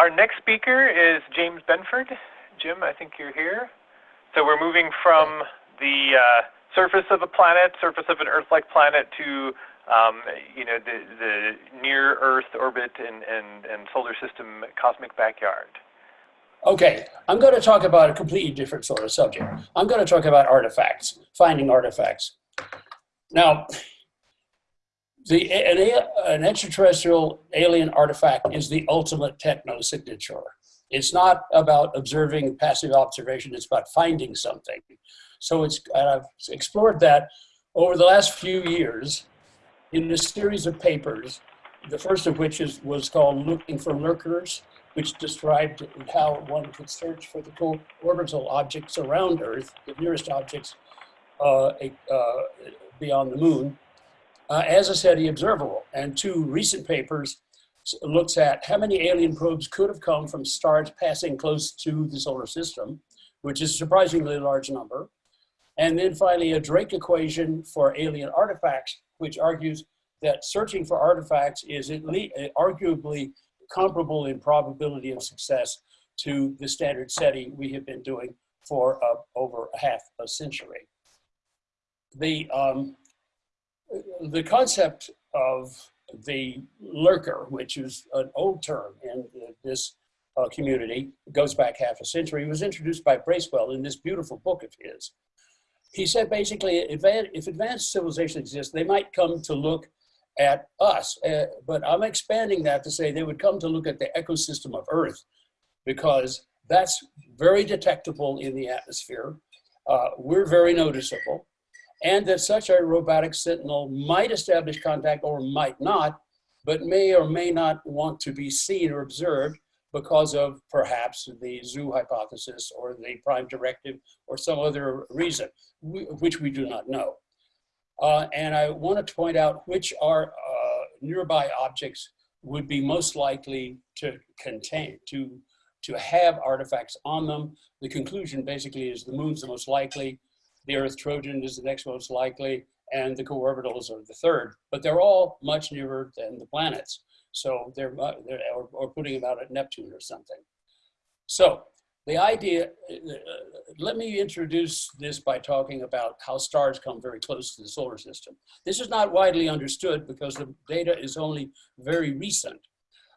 our next speaker is James Benford. Jim, I think you're here. So we're moving from the uh, surface of a planet, surface of an Earth-like planet, to um, you know the, the near Earth orbit and, and, and solar system cosmic backyard. Okay, I'm going to talk about a completely different sort of subject. I'm going to talk about artifacts, finding artifacts. Now, the, an, an extraterrestrial alien artifact is the ultimate techno signature. It's not about observing passive observation, it's about finding something. So it's, I've explored that over the last few years in a series of papers, the first of which is, was called Looking for Lurkers, which described how one could search for the orbital objects around Earth, the nearest objects uh, uh, beyond the moon, uh, as a SETI observable. And two recent papers looks at how many alien probes could have come from stars passing close to the solar system, which is a surprisingly large number. And then finally, a Drake equation for alien artifacts, which argues that searching for artifacts is at least arguably comparable in probability of success to the standard SETI we have been doing for uh, over half a century. The, um, the concept of the lurker, which is an old term in this uh, community, goes back half a century, it was introduced by Bracewell in this beautiful book of his. He said basically, if advanced civilization exists, they might come to look at us. Uh, but I'm expanding that to say they would come to look at the ecosystem of Earth because that's very detectable in the atmosphere. Uh, we're very noticeable. And that such a robotic sentinel might establish contact or might not, but may or may not want to be seen or observed because of perhaps the zoo hypothesis or the prime directive or some other reason, which we do not know. Uh, and I wanted to point out which are uh, nearby objects would be most likely to contain, to, to have artifacts on them. The conclusion basically is the moon's the most likely, the Earth Trojan is the next most likely, and the co-orbitals are the third. But they're all much nearer than the planets. So they're, they're or, or putting them out at Neptune or something. So the idea, uh, let me introduce this by talking about how stars come very close to the solar system. This is not widely understood because the data is only very recent.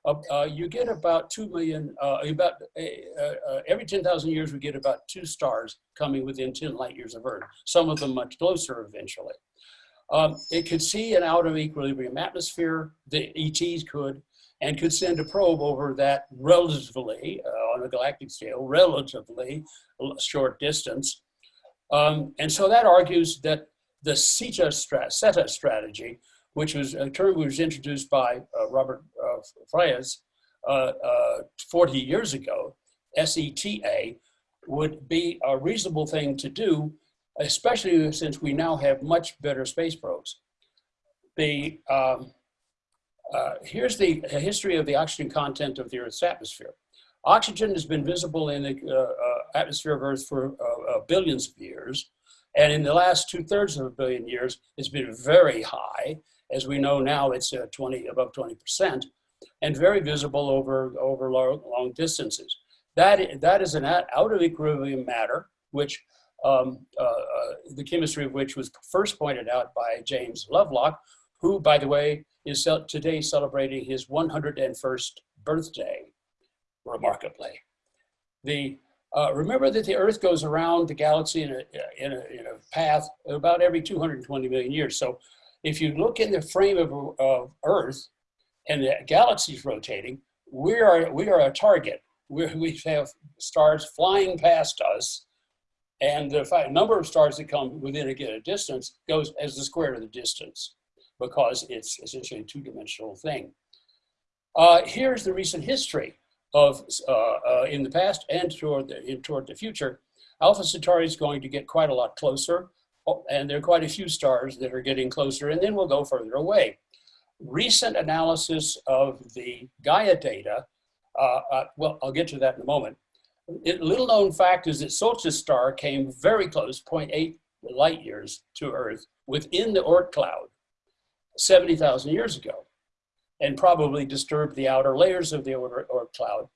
Uh, you get about 2 million, uh, about uh, uh, every 10,000 years we get about two stars coming within 10 light years of Earth, some of them much closer eventually. Um, it could see an out of equilibrium atmosphere, the ETs could, and could send a probe over that relatively, uh, on a galactic scale, relatively short distance. Um, and so that argues that the SETA, strat SETA strategy, which was a term which was introduced by uh, Robert Freitas uh, uh, 40 years ago, SETA, would be a reasonable thing to do, especially since we now have much better space probes. The, um, uh, here's the history of the oxygen content of the Earth's atmosphere. Oxygen has been visible in the uh, uh, atmosphere of Earth for uh, billions of years. And in the last two thirds of a billion years, it's been very high. As we know now, it's 20, above 20%, and very visible over, over long, long distances. That, that is an out of equilibrium matter, which um, uh, uh, the chemistry of which was first pointed out by James Lovelock, who, by the way, is today celebrating his 101st birthday, remarkably. The, uh, remember that the Earth goes around the galaxy in a, in, a, in a path about every 220 million years. So if you look in the frame of, of Earth and the galaxy is rotating, we are, we are a target. We're, we have stars flying past us and the number of stars that come within a given distance goes as the square of the distance because it's essentially a two-dimensional thing. Uh, here's the recent history of, uh, uh, in the past and toward the, in, toward the future. Alpha Centauri is going to get quite a lot closer, oh, and there are quite a few stars that are getting closer, and then we'll go further away. Recent analysis of the Gaia data, uh, uh, well, I'll get to that in a moment. It, little known fact is that Scholz's star came very close, 0.8 light years to Earth, within the Oort cloud. 70,000 years ago and probably disturbed the outer layers of the Oort, cloud.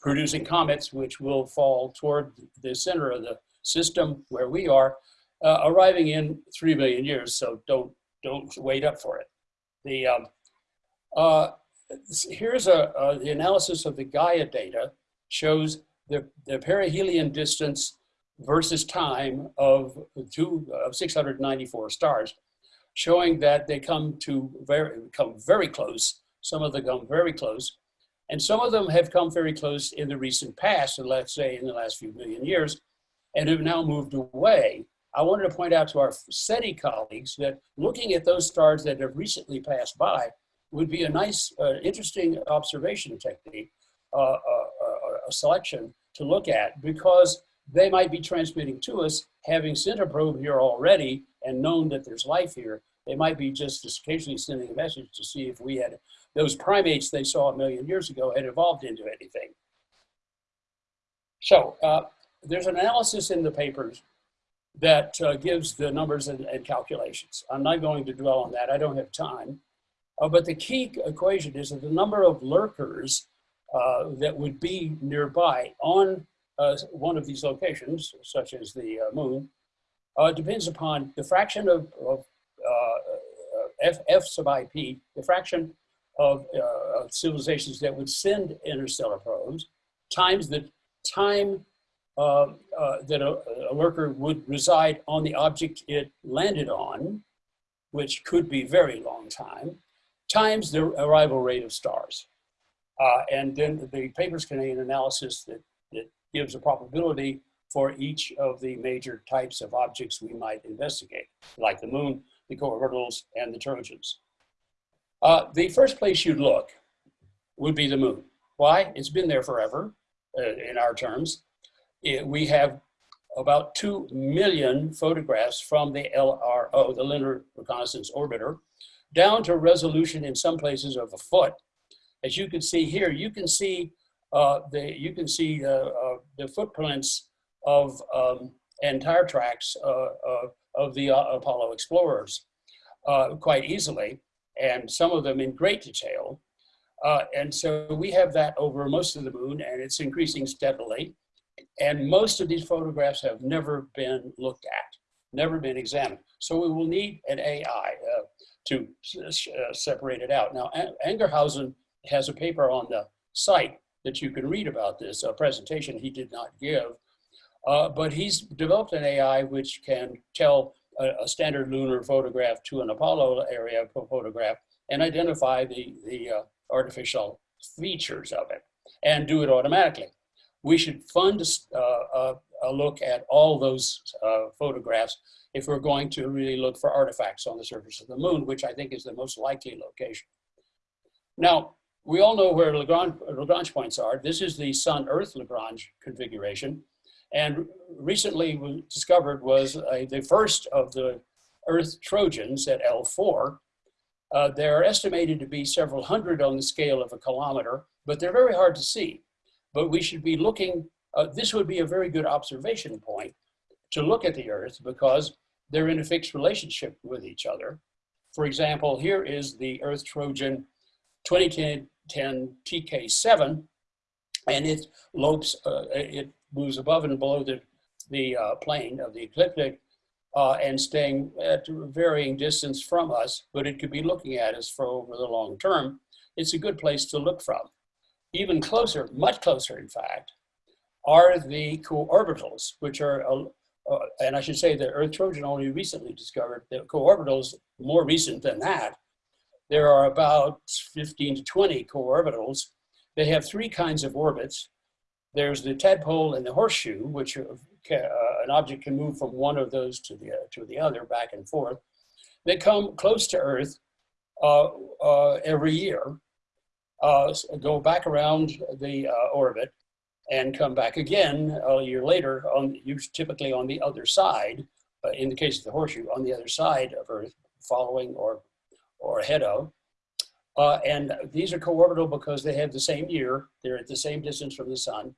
producing comets which will fall toward the center of the system where we are, uh, arriving in 3 million years, so don't, don't wait up for it. The, um, uh, here's a, uh, the analysis of the Gaia data shows the, the perihelion distance versus time of two of 694 stars, showing that they come to very come very close. Some of them come very close, and some of them have come very close in the recent past, and let's say in the last few million years, and have now moved away. I wanted to point out to our SETI colleagues that looking at those stars that have recently passed by would be a nice, uh, interesting observation technique, uh, uh, uh a selection to look at because they might be transmitting to us, having sent a probe here already and known that there's life here. They might be just occasionally sending a message to see if we had those primates they saw a million years ago had evolved into anything. So uh, there's an analysis in the papers that uh, gives the numbers and, and, calculations. I'm not going to dwell on that. I don't have time. Uh, but the key equation is that the number of lurkers uh, that would be nearby on uh, one of these locations, such as the uh, moon, uh, depends upon the fraction of, of F, F sub IP, the fraction of civilizations that would send interstellar probes, times the time uh, uh, that a, a, lurker would reside on the object it landed on, which could be very long time, times the arrival rate of stars. Uh, and then the papers contain an analysis that, that gives a probability for each of the major types of objects we might investigate, like the moon, the co-orbitals, and the Trojans. Uh, the first place you'd look would be the moon. Why? It's been there forever, uh, in our terms. It, we have about 2 million photographs from the LRO, the Lunar Reconnaissance Orbiter, down to resolution in some places of a foot. As you can see here, you can see uh, the, you can see uh, uh, the footprints of um, and tire tracks uh, of the Apollo explorers quite easily, and some of them in great detail. and so we have that over most of the moon, and it's increasing steadily. And most of these photographs have never been looked at, never been examined. So we will need an AI uh, to uh, separate it out. Now, Angerhausen has a paper on the site that you can read about this, a presentation he did not give. Uh, but he's developed an AI which can tell a, a, standard lunar photograph to an Apollo area photograph and identify the, the uh, artificial features of it and do it automatically. We should fund uh, a, a, look at all those uh, photographs if we're going to really look for artifacts on the surface of the moon, which I think is the most likely location. Now, we all know where Lagrange, Lagrange points are. This is the Sun-Earth Lagrange configuration. And recently was discovered was uh, the first of the Earth Trojans at L4. Uh, they're estimated to be several hundred on the scale of a kilometer, but they're very hard to see. But we should be looking, uh, this would be a very good observation point to look at the Earth because they're in a fixed relationship with each other. For example, here is the Earth Trojan 2010 TK7, and it lopes, uh, it moves above and below the, the uh, plane of the ecliptic uh, and staying at varying distance from us, but it could be looking at us for over the long term. It's a good place to look from. Even closer, much closer in fact, are the co-orbitals, which are, uh, and I should say the Earth Trojan only recently discovered, the co-orbitals more recent than that, there are about 15 to 20 co-orbitals. They have three kinds of orbits. There's the tadpole and the horseshoe, which uh, an object can move from one of those to the, uh, to the other, back and forth. They come close to Earth uh, uh every year, uh, go back around the uh, orbit, and come back again a year later, on, typically on the other side, in the case of the horseshoe, on the other side of Earth, following or or ahead of. Uh, and these are co-orbital because they have the same year, they're at the same distance from the sun,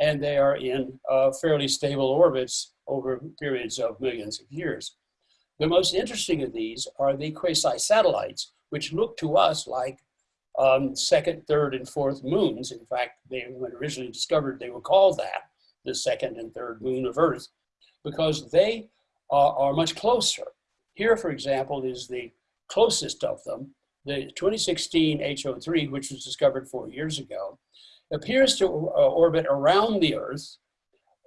and they are in uh, fairly stable orbits over periods of millions of years. The most interesting of these are the quasi-satellites, which look to us like um, second, third, and fourth moons. In fact, they when originally discovered, they were called that, the second and third moon of Earth, because they are, are much closer. Here, for example, is the closest of them, the 2016 HO3, which was discovered four years ago, appears to uh, orbit around the Earth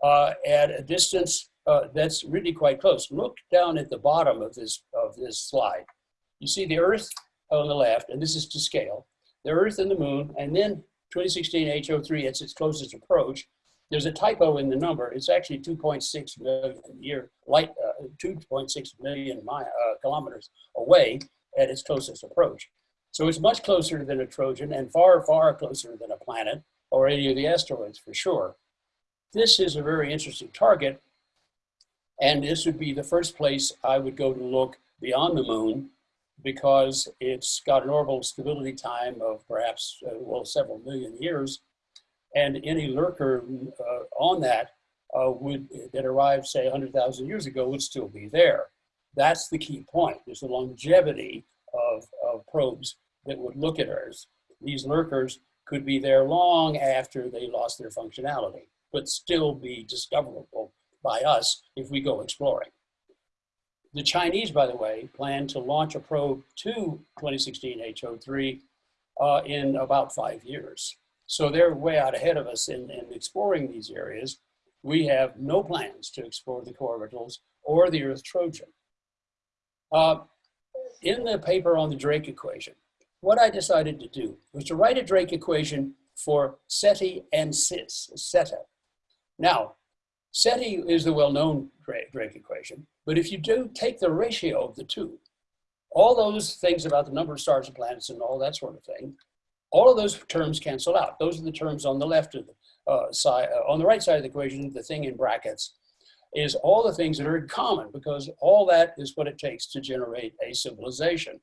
uh, at a distance uh, that's really quite close. Look down at the bottom of this, of this slide. You see the Earth on the left, and this is to scale, the Earth and the Moon, and then 2016 HO3, it's its closest approach. There's a typo in the number. It's actually 2.6 million year light, uh, 2.6 million mi uh, kilometers away at its closest approach. So it's much closer than a Trojan and far, far closer than a planet or any of the asteroids for sure. This is a very interesting target. And this would be the first place I would go to look beyond the moon because it's got an orbital stability time of perhaps, uh, well, several million years. And any lurker uh, on that uh, would, that arrived, say, 100,000 years ago would still be there. That's the key point. There's the longevity of, of probes that would look at Earth. These lurkers could be there long after they lost their functionality, but still be discoverable by us if we go exploring. The Chinese, by the way, plan to launch a probe to 2016 HO3 uh, in about five years. So they're way out ahead of us in, in exploring these areas. We have no plans to explore the co-orbitals or the Earth Trojan. Uh, in the paper on the Drake equation, what I decided to do was to write a Drake equation for SETI and CIS, SETA. Now, SETI is the well-known Drake equation, but if you do take the ratio of the two, all those things about the number of stars and planets and all that sort of thing, all of those terms cancel out. Those are the terms on the left of the uh, side, uh, on the right side of the equation, the thing in brackets is all the things that are in common because all that is what it takes to generate a civilization.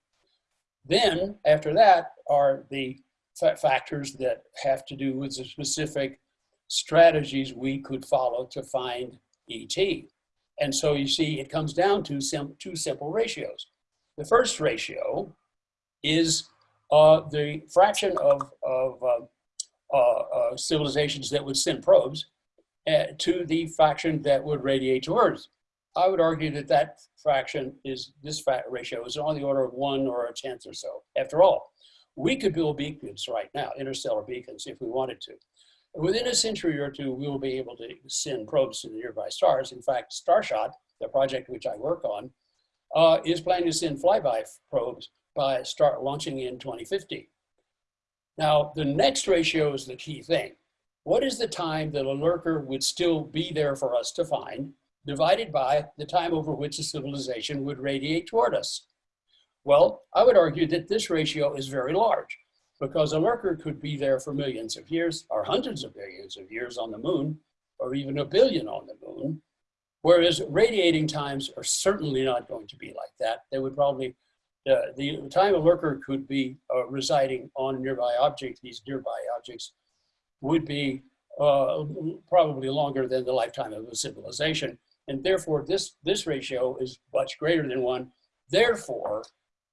Then after that are the factors that have to do with the specific strategies we could follow to find ET. And so you see, it comes down to sim two simple ratios. The first ratio is uh, the fraction of, of uh, uh, uh civilizations that would send probes uh, to the fraction that would radiate to Earth. I would argue that that fraction is, this ratio is on the order of one or a tenth or so. After all, we could build beacons right now, interstellar beacons, if we wanted to. Within a century or two, we will be able to send probes to the nearby stars. In fact, Starshot, the project which I work on, uh, is planning to send flyby probes by start launching in 2050. Now, the next ratio is the key thing. What is the time that a lurker would still be there for us to find, divided by the time over which a civilization would radiate toward us? Well, I would argue that this ratio is very large because a lurker could be there for millions of years or hundreds of millions of years on the moon or even a billion on the moon. Whereas radiating times are certainly not going to be like that. They would probably, uh, the time a lurker could be uh, residing on a nearby object, these nearby objects, would be uh, probably longer than the lifetime of a civilization. And therefore, this, this ratio is much greater than one. Therefore,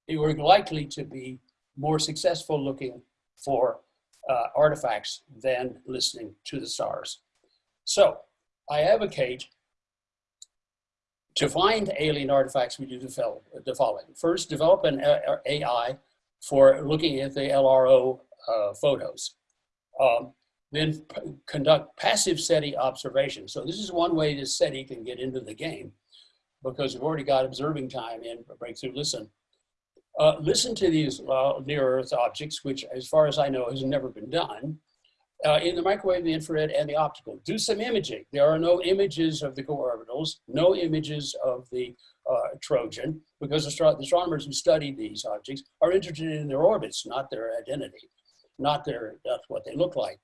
it were likely to be more successful looking for uh, artifacts than listening to the stars. So I advocate to find alien artifacts, we do the following. First, develop an AI for looking at the LRO uh, photos. Um, then conduct passive SETI observation. So this is one way that SETI can get into the game because we've already got observing time in Breakthrough Listen. Uh, listen to these uh, near-Earth objects, which as far as I know has never been done, uh, in the microwave, the infrared, and the optical. Do some imaging. There are no images of the co-orbitals, no images of the uh, Trojan, because the astronomers who study these objects are interested in their orbits, not their identity, not their, that's what they look like.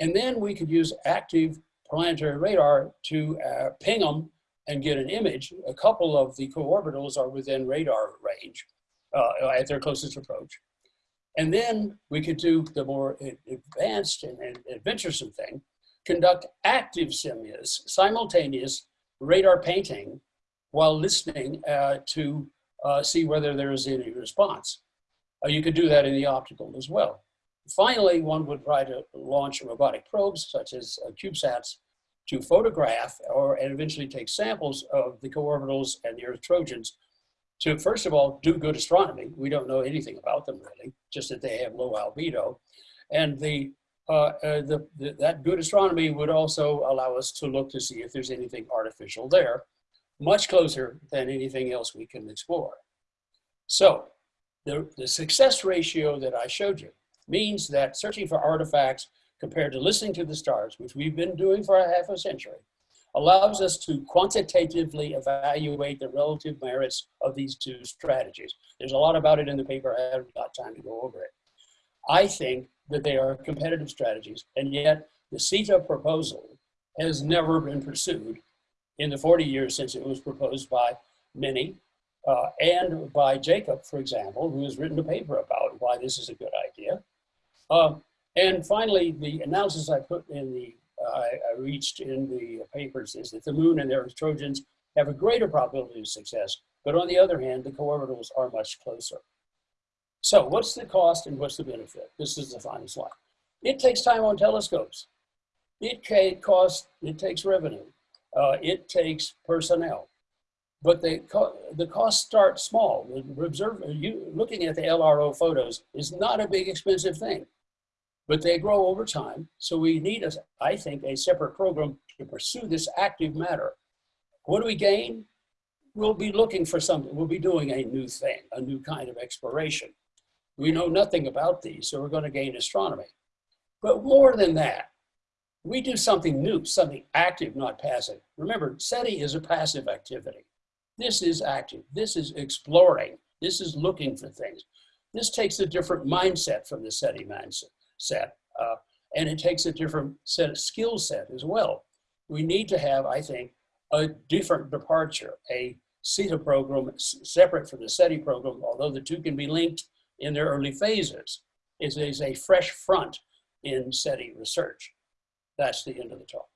And then we could use active planetary radar to uh, ping them and get an image. A couple of the co-orbitals are within radar range uh, at their closest approach. And then we could do the more advanced and, and adventuresome thing, conduct active simulus, simultaneous radar painting while listening uh, to uh, see whether there is any response. Uh, you could do that in the optical as well. Finally, one would try to launch robotic probes such as uh, CubeSats to photograph or and eventually take samples of the co-orbitals and the Earth Trojans to first of all do good astronomy. We don't know anything about them really, just that they have low albedo. And the, uh, uh, the, the, that good astronomy would also allow us to look to see if there's anything artificial there, much closer than anything else we can explore. So the, the success ratio that I showed you means that searching for artifacts compared to listening to the stars, which we've been doing for a half a century, allows us to quantitatively evaluate the relative merits of these two strategies. There's a lot about it in the paper, I haven't got time to go over it. I think that they are competitive strategies, and yet the SETA proposal has never been pursued in the 40 years since it was proposed by many, uh, and by Jacob, for example, who has written a paper about why this is a good idea. Um, and finally, the analysis I put in the, uh, I, I reached in the papers is that the moon and their Trojans have a greater probability of success, but on the other hand, the co-orbitals are much closer. So what's the cost and what's the benefit? This is the final slide. It takes time on telescopes. It costs, it takes revenue. Uh, it takes personnel. But the, co the costs start small. Observe, you, looking at the LRO photos is not a big expensive thing but they grow over time. So we need, a, I think, a separate program to pursue this active matter. What do we gain? We'll be looking for something. We'll be doing a new thing, a new kind of exploration. We know nothing about these, so we're going to gain astronomy. But more than that, we do something new, something active, not passive. Remember, SETI is a passive activity. This is active. This is exploring. This is looking for things. This takes a different mindset from the SETI mindset set. Uh, and it takes a different set of skill set as well. We need to have, I think, a different departure, a SETA program separate from the SETI program, although the two can be linked in their early phases. It is a fresh front in SETI research. That's the end of the talk.